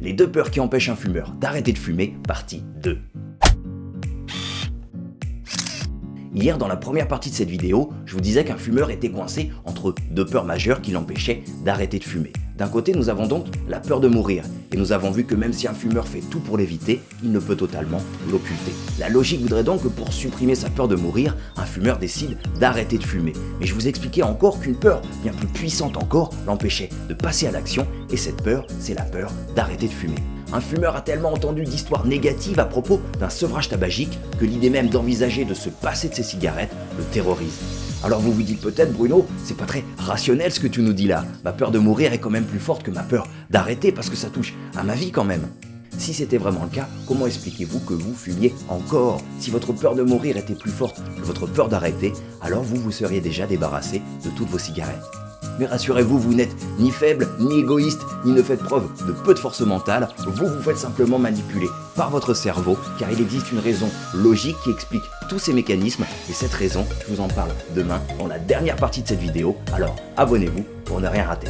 Les deux peurs qui empêchent un fumeur d'arrêter de fumer, partie 2. Hier, dans la première partie de cette vidéo, je vous disais qu'un fumeur était coincé entre deux peurs majeures qui l'empêchaient d'arrêter de fumer. D'un côté, nous avons donc la peur de mourir, et nous avons vu que même si un fumeur fait tout pour l'éviter, il ne peut totalement l'occulter. La logique voudrait donc que pour supprimer sa peur de mourir, un fumeur décide d'arrêter de fumer. Mais je vous expliquais encore qu'une peur bien plus puissante encore l'empêchait de passer à l'action, et cette peur, c'est la peur d'arrêter de fumer. Un fumeur a tellement entendu d'histoires négatives à propos d'un sevrage tabagique que l'idée même d'envisager de se passer de ses cigarettes le terrorise. Alors vous vous dites peut-être Bruno, c'est pas très rationnel ce que tu nous dis là. Ma peur de mourir est quand même plus forte que ma peur d'arrêter parce que ça touche à ma vie quand même. Si c'était vraiment le cas, comment expliquez-vous que vous fumiez encore? Si votre peur de mourir était plus forte que votre peur d'arrêter, alors vous vous seriez déjà débarrassé de toutes vos cigarettes. Mais rassurez-vous, vous, n'êtes ni faible, ni égoïste, ni ne faites preuve de peu de force mentale, vous vous faites simplement manipuler par votre cerveau, car il existe une raison logique qui explique tous ces mécanismes, et cette raison, je vous en parle demain dans la dernière partie de cette vidéo, alors abonnez-vous pour ne rien rater.